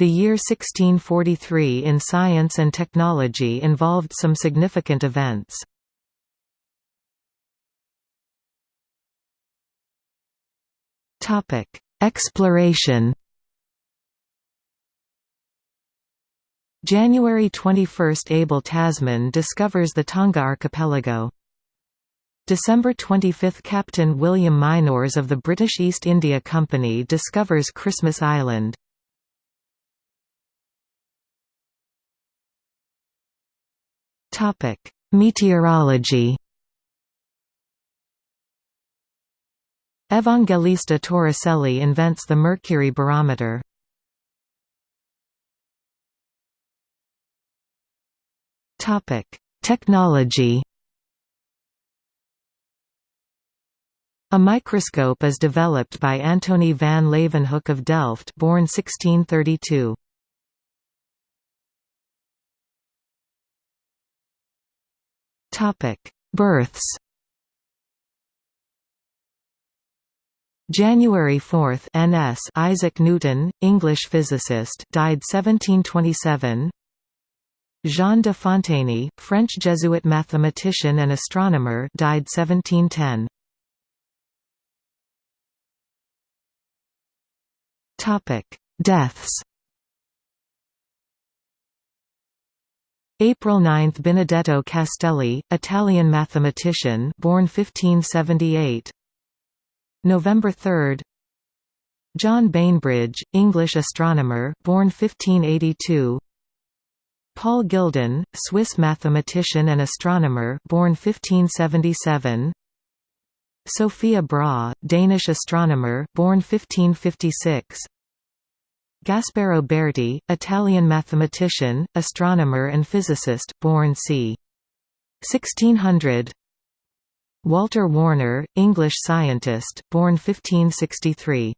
The year 1643 in science and technology involved some significant events. Exploration January 21 – Abel Tasman discovers the Tonga archipelago. December 25 – Captain William Mynors of the British East India Company discovers Christmas Island. Meteorology Evangelista Torricelli invents the mercury barometer. Topic: Technology. A microscope is developed by Antony van Leeuwenhoek of Delft, born 1632. Topic: Births. January 4, NS Isaac Newton, English physicist, died 1727. Jean de Fontaney, French Jesuit mathematician and astronomer died 1710. Topic: Deaths April 9 – Benedetto Castelli, Italian mathematician born 1578 November 3 John Bainbridge, English astronomer born 1582 Paul Guldin, Swiss mathematician and astronomer born 1577 Sophia Brahe, Danish astronomer born 1556 Gasparo Berti, Italian mathematician, astronomer and physicist, born c. 1600 Walter Warner, English scientist, born 1563